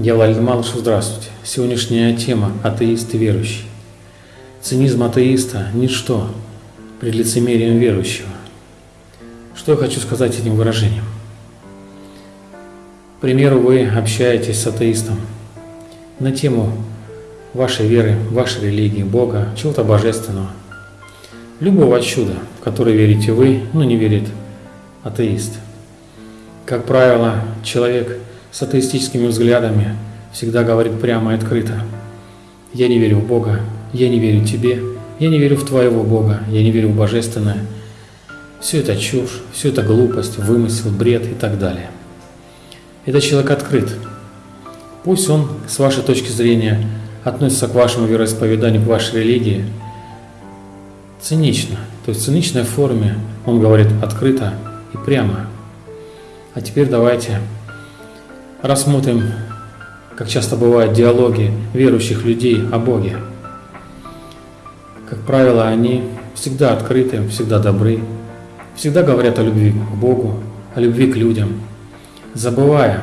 Я Владимир Малышев, здравствуйте. Сегодняшняя тема – атеист и верующий. Цинизм атеиста – ничто пред лицемерием верующего. Что я хочу сказать этим выражением? К примеру, вы общаетесь с атеистом на тему вашей веры, вашей религии, Бога, чего-то божественного. Любого чуда, в которое верите вы, но не верит атеист. Как правило, человек с атеистическими взглядами всегда говорит прямо и открыто. Я не верю в Бога, я не верю тебе, я не верю в твоего Бога, я не верю в божественное. Все это чушь, все это глупость, вымысел, бред и так далее. Этот человек открыт. Пусть он, с вашей точки зрения, относится к вашему вероисповеданию, к вашей религии цинично. То есть в циничной форме он говорит открыто и прямо. А теперь давайте рассмотрим, как часто бывают диалоги верующих людей о Боге. Как правило, они всегда открыты, всегда добры, всегда говорят о любви к Богу, о любви к людям – забывая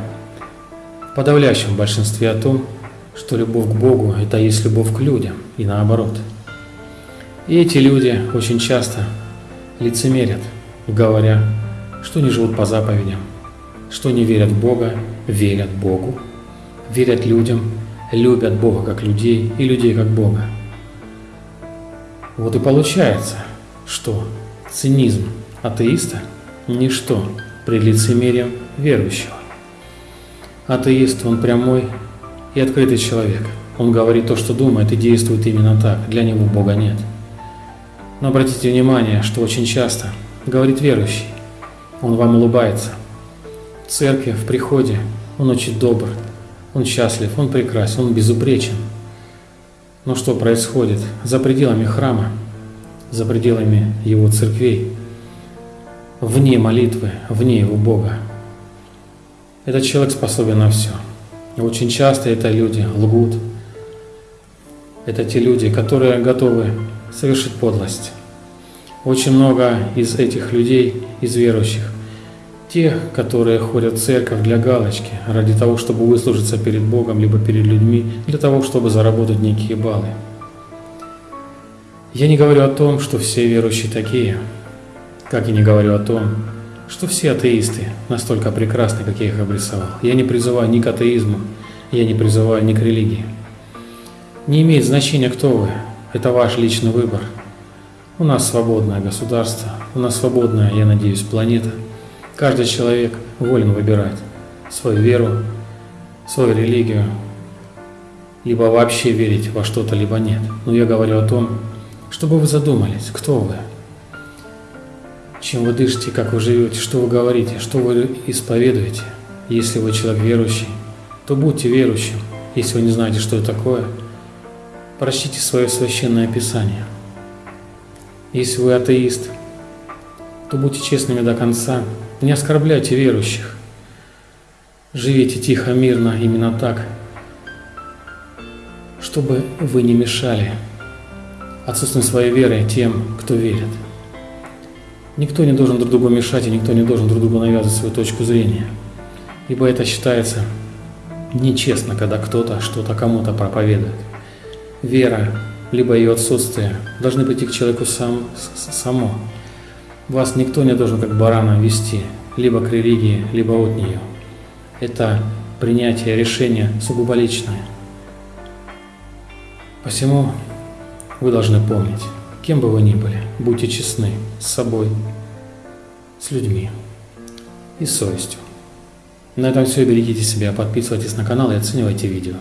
в подавляющем большинстве о том, что любовь к Богу – это есть любовь к людям, и наоборот. И эти люди очень часто лицемерят, говоря, что не живут по заповедям, что не верят в Бога, верят Богу, верят людям, любят Бога как людей и людей как Бога. Вот и получается, что цинизм атеиста – ничто пред лицемерием верующего. Атеист, он прямой и открытый человек. Он говорит то, что думает, и действует именно так. Для него Бога нет. Но обратите внимание, что очень часто говорит верующий. Он вам улыбается. Церкви, в приходе он очень добр, он счастлив, он прекрасен, он безупречен. Но что происходит за пределами храма, за пределами его церквей, вне молитвы, вне его Бога? Этот человек способен на все. Очень часто это люди лгут. Это те люди, которые готовы совершить подлость. Очень много из этих людей, из верующих, те, которые ходят в церковь для галочки, ради того, чтобы выслужиться перед Богом, либо перед людьми, для того, чтобы заработать некие баллы. Я не говорю о том, что все верующие такие, как и не говорю о том, что все атеисты настолько прекрасны, как я их обрисовал. Я не призываю ни к атеизму, я не призываю ни к религии. Не имеет значения, кто вы. Это ваш личный выбор. У нас свободное государство, у нас свободная, я надеюсь, планета. Каждый человек волен выбирать свою веру, свою религию, либо вообще верить во что-то, либо нет. Но я говорю о том, чтобы вы задумались, кто вы, чем вы дышите, как вы живете, что вы говорите, что вы исповедуете. Если вы человек верующий, то будьте верующим. Если вы не знаете, что это такое, прочтите свое священное писание. Если вы атеист, то будьте честными до конца, не оскорбляйте верующих. Живите тихо, мирно, именно так, чтобы вы не мешали отсутствием своей веры тем, кто верит. Никто не должен друг другу мешать, и никто не должен друг другу навязывать свою точку зрения. Ибо это считается нечестно, когда кто-то что-то кому-то проповедует. Вера, либо ее отсутствие, должны прийти к человеку сам, само. Вас никто не должен как барана вести, либо к религии, либо от нее. Это принятие решения сугубо личное. Посему вы должны помнить, Кем бы вы ни были, будьте честны с собой, с людьми и совестью. На этом все. Берегите себя, подписывайтесь на канал и оценивайте видео.